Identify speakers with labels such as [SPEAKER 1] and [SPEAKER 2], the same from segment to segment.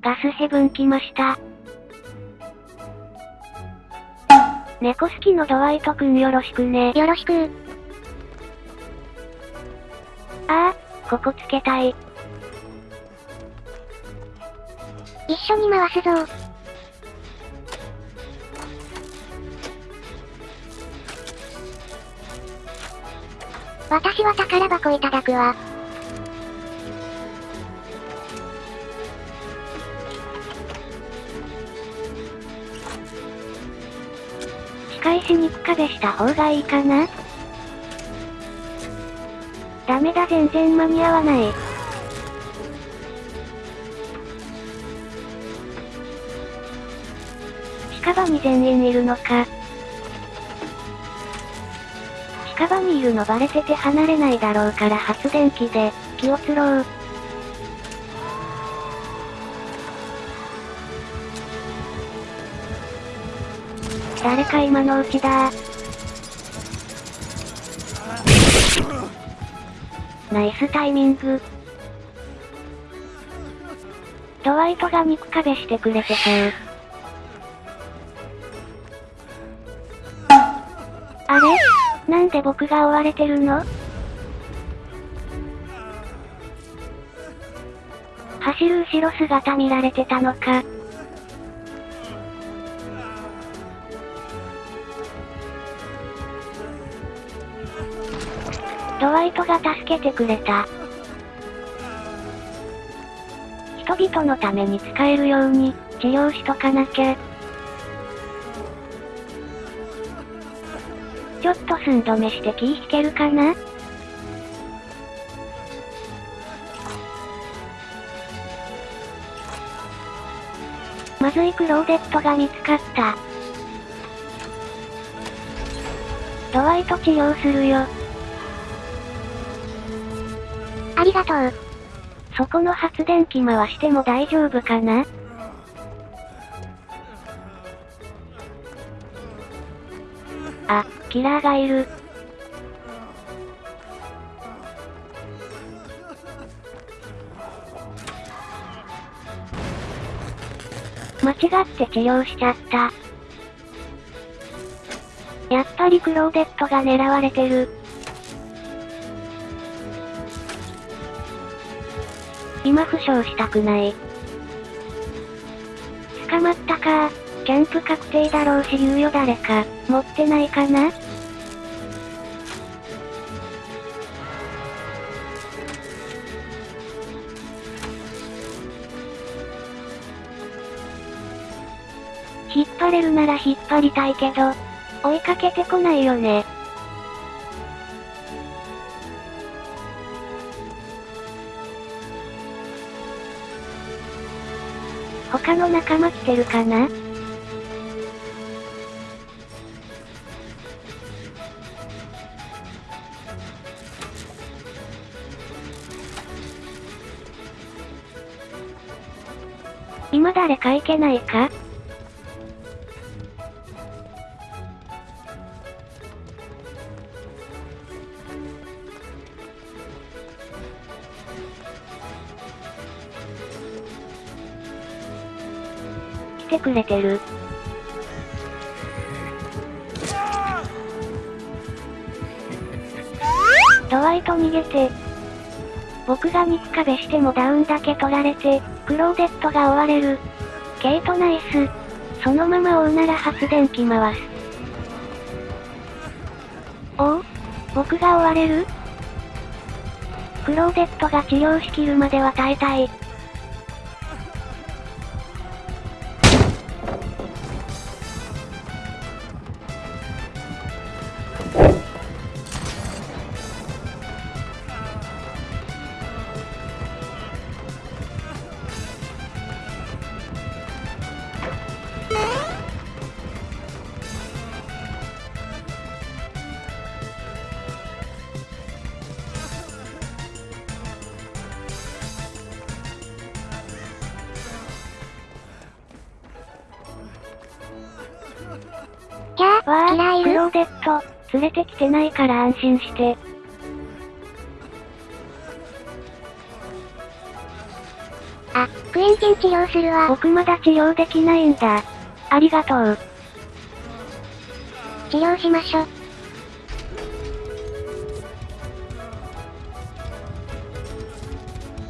[SPEAKER 1] ガスヘブン来ました。猫好きのドワイトくんよろしくね。
[SPEAKER 2] よろしく
[SPEAKER 1] ああ、ここつけたい。
[SPEAKER 2] 一緒に回すぞ私は宝箱いただくわ。
[SPEAKER 1] 返し肉壁した方がいいかなダメだ全然間に合わない。近場に全員いるのか。近場にいるのバレてて離れないだろうから発電機で、気をつろう。誰か今のうちだナイスタイミング。ドワイトが肉壁してくれてそう。あれ？なんで僕が追われてるの？走る後ろ姿見られてたのか。ドワイトが助けてくれた。人々のために使えるように、治療しとかなきゃ。ちょっと寸止めして気引けるかな？まずいクローデットが見つかった。ドワイト治療するよ。
[SPEAKER 2] りがとう。
[SPEAKER 1] そこの発電機回しても大丈夫かな？あ、キラーがいる。間違って治療しちゃった。やっぱりクローデットが狙われてる。今負傷したくない。捕まったかキャンプ確定だろうし猶予誰か、持ってないかな？引っ張れるなら引っ張りたいけど、追いかけてこないよね。他の仲間来てるかな？今誰かいけないか？来てくれてる。ドワイト逃げて。僕が肉壁してもダウンだけ取られて、クローデットが追われる。ケイトナイス。そのまま追うなら発電機回す。おお僕が追われる？クローデットが治療しきるまでは耐えたい。あ、
[SPEAKER 2] キラーいる
[SPEAKER 1] クローデット、連れてきてないから安心して。
[SPEAKER 2] あ、クエンチン治療するわ。
[SPEAKER 1] 僕まだ治療できないんだ。ありがとう。
[SPEAKER 2] 治療しましょ。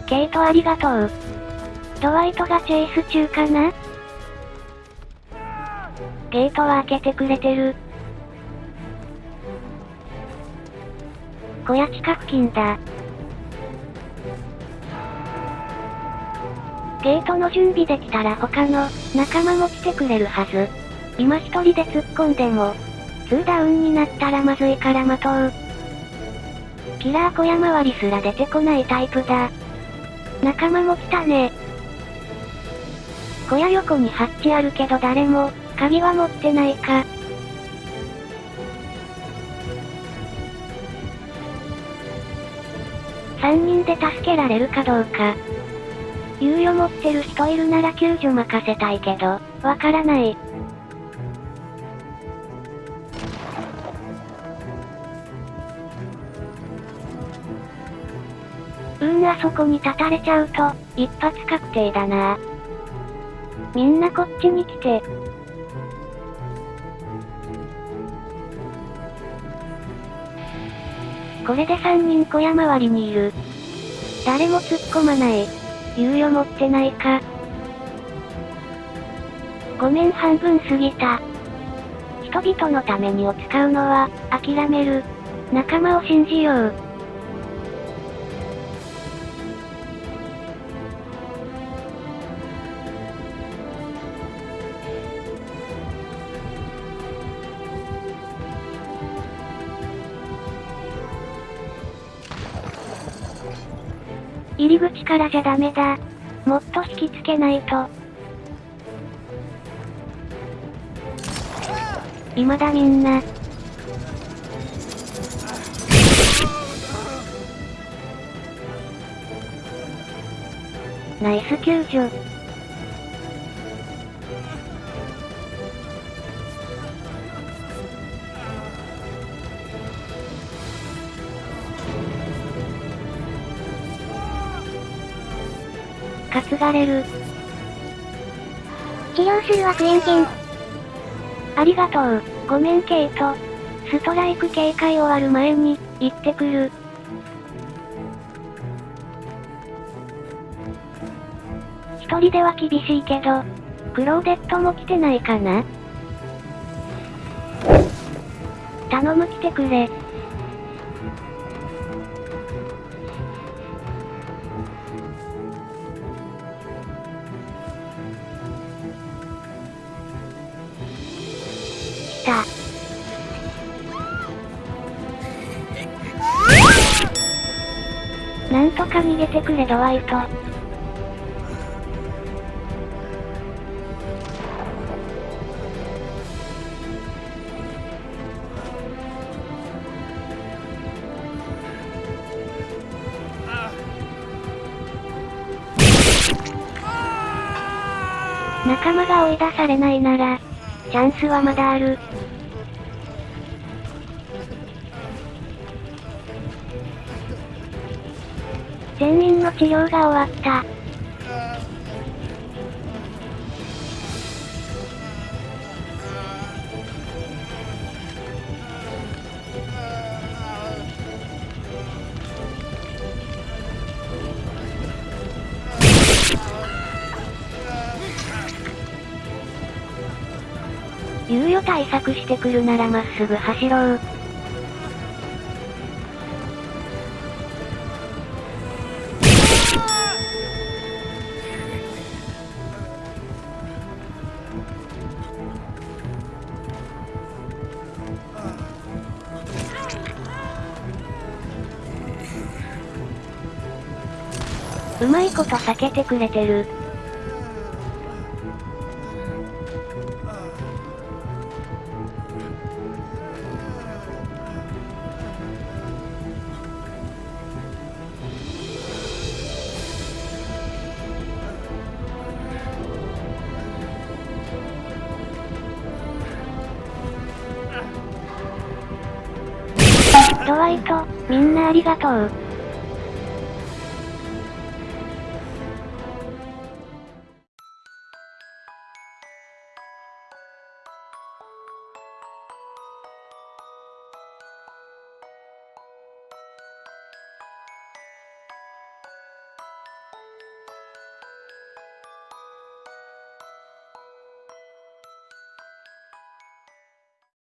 [SPEAKER 1] ケイトありがとう。ドワイトがチェイス中かな？ゲートは開けてくれてる。小屋近く近だ。ゲートの準備できたら他の仲間も来てくれるはず。今一人で突っ込んでも、2ダウンになったらまずいから待とう。キラー小屋周りすら出てこないタイプだ。仲間も来たね。小屋横にハッチあるけど誰も、鍵は持ってないか。3人で助けられるかどうか。猶予持ってる人いるなら救助任せたいけど、わからない。うーんあそこに立たれちゃうと、一発確定だな。みんなこっちに来て。これで3人小屋周りにいる。誰も突っ込まない。猶予持ってないか。ごめん半分過ぎた。人々のためにを使うのは、諦める。仲間を信じよう。入り口からじゃダメだ。もっと引きつけないと。未だみんな。ナイス救助。担がれる。
[SPEAKER 2] 治療するわクエンチン。
[SPEAKER 1] ありがとう。ごめんケイト。ストライク警戒終わる前に、行ってくる。一人では厳しいけど、クローデットも来てないかな？頼む来てくれ。か逃げてくれドワイト。仲間が追い出されないなら、チャンスはまだある。の治療が終わった。猶予対策してくるならまっすぐ走ろう。うまいこと避けてくれてる。ドワイト、みんなありがとう。